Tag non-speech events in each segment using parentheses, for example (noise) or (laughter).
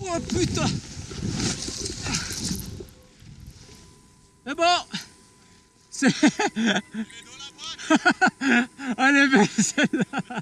Oh putain. Mais bon. C'est... (laughs) Est belle celle-là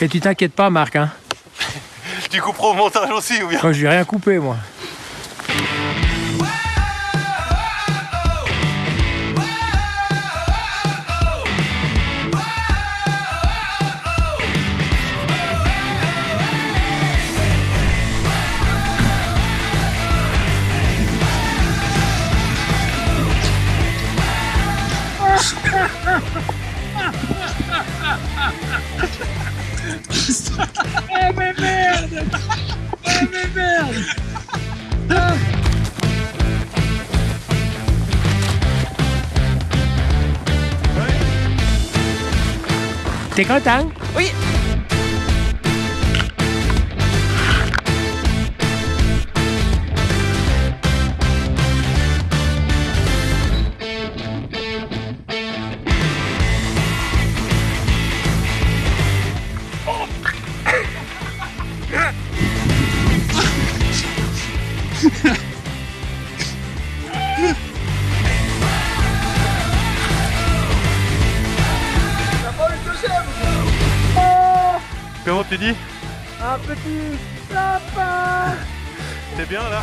Et tu t'inquiètes pas, Marc, hein (laughs) Tu couperas au montage aussi ou bien? Quand je vais rien couper, moi. Để có. Comment tu dis Un petit sapin. (laughs) T'es bien là?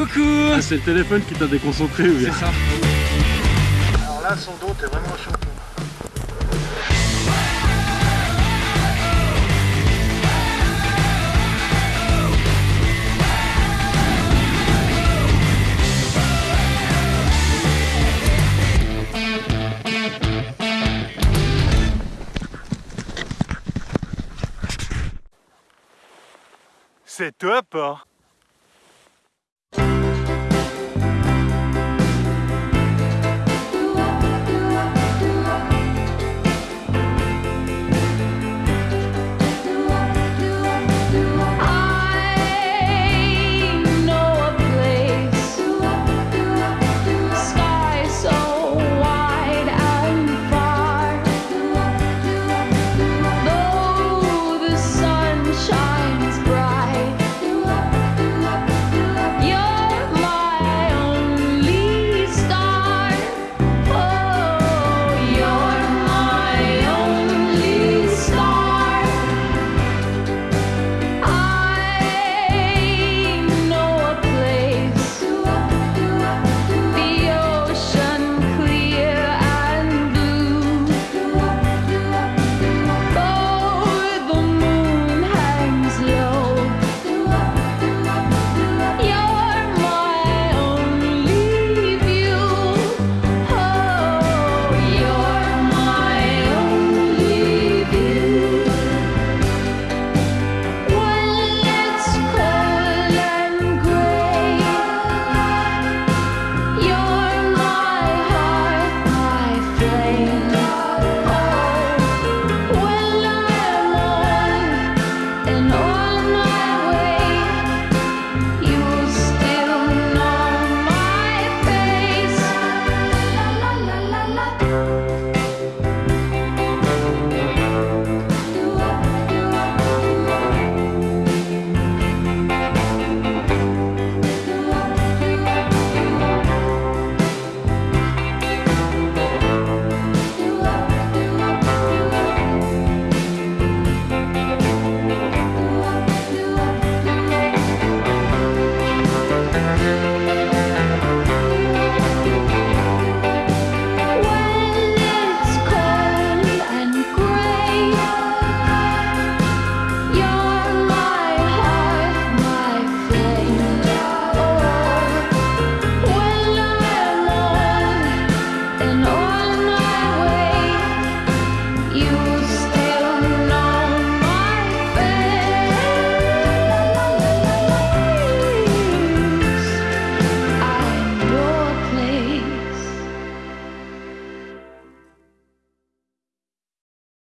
Coucou Ah, C'est le téléphone qui t'a déconcentré ou bien C'est ça. Alors là, son dos, t'es vraiment champion. C'est top hein